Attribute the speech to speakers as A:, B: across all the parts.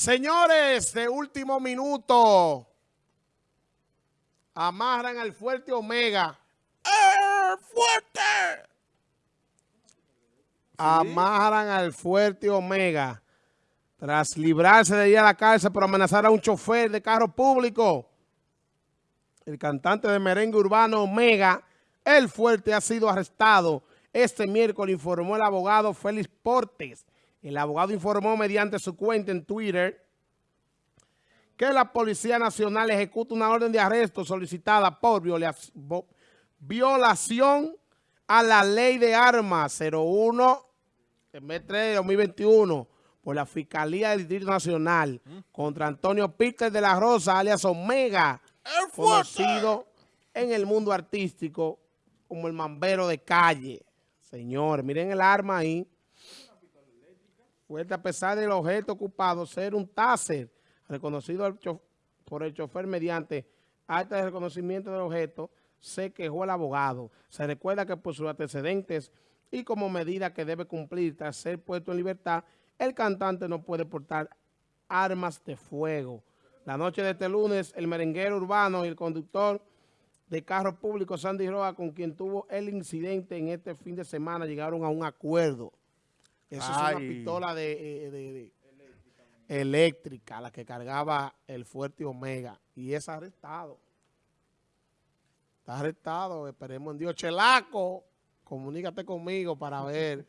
A: Señores, de último minuto, amarran al fuerte Omega.
B: ¡El fuerte!
A: Amarran al fuerte Omega tras librarse de ir a la cárcel por amenazar a un chofer de carro público. El cantante de merengue urbano Omega, el fuerte, ha sido arrestado este miércoles, informó el abogado Félix Portes. El abogado informó mediante su cuenta en Twitter que la Policía Nacional ejecuta una orden de arresto solicitada por violación a la Ley de Armas 01 3 de 2021 por la Fiscalía del Distrito Nacional contra Antonio Peter de la Rosa, alias Omega, conocido en el mundo artístico como el mambero de calle. Señores, miren el arma ahí. Fuerte a pesar del objeto ocupado ser un taser reconocido por el chofer mediante acta de reconocimiento del objeto, se quejó el abogado. Se recuerda que por sus antecedentes y como medida que debe cumplir tras ser puesto en libertad, el cantante no puede portar armas de fuego. La noche de este lunes, el merenguero urbano y el conductor de carro público Sandy Roa, con quien tuvo el incidente en este fin de semana, llegaron a un acuerdo. Eso es una pistola eh, de, eléctrica, la que cargaba el fuerte Omega, y es arrestado. Está arrestado, esperemos en Dios. Chelaco, comunícate conmigo para ver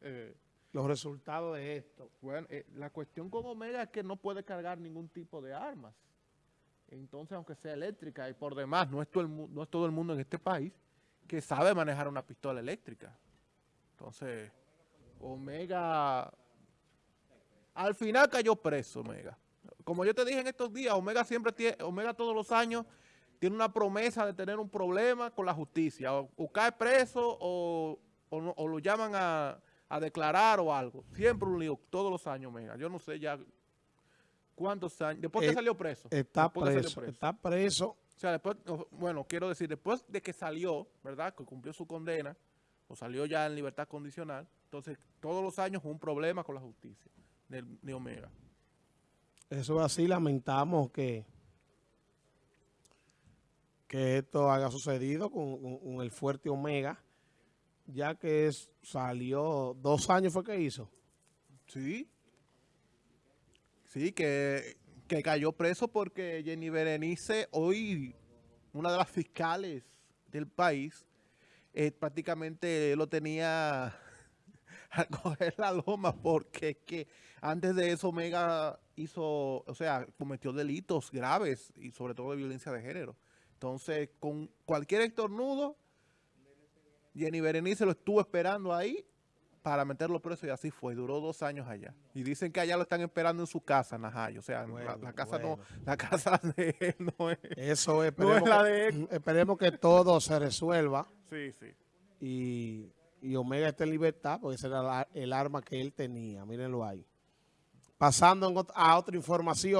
A: los resultados de esto.
B: Bueno, eh, la cuestión con Omega es que no puede cargar ningún tipo de armas. Entonces, aunque sea eléctrica y por demás, no es, todo el, no es todo el mundo en este país que sabe manejar una pistola eléctrica. Entonces, Omega, al final cayó preso Omega. Como yo te dije en estos días, Omega siempre tiene, Omega todos los años tiene una promesa de tener un problema con la justicia. O, cae preso o, lo llaman a, a, declarar o algo. Siempre un lío, todos los años Omega. Yo no sé ya ¿Cuántos años? Después que eh, salió preso.
A: Está preso, está preso.
B: O sea, después, bueno, quiero decir, después de que salió, ¿verdad? Que cumplió su condena, o salió ya en libertad condicional, entonces todos los años un problema con la justicia de, Omega.
A: Eso así, lamentamos que que esto haya sucedido con, el fuerte Omega, ya que es, salió, dos años fue que hizo.
B: Sí, Sí, que, cayó preso porque Jenny Berenice, hoy una de las fiscales del país, eh, prácticamente lo tenía a coger la loma porque que antes de eso Omega hizo, o sea, cometió delitos graves y sobre todo de violencia de género. Entonces, con cualquier estornudo, Jenny Berenice lo estuvo esperando ahí para meterlo preso y así fue. Duró dos años allá. Y dicen que allá lo están esperando en su casa, Najayo. O sea, la, casa no, la casa de él no es.
A: Eso esperemos, la de que, esperemos que todo se resuelva.
B: Sí, sí.
A: Y, y Omega esté en libertad, porque ese era el arma que él tenía. Mírenlo ahí. Pasando a otra información.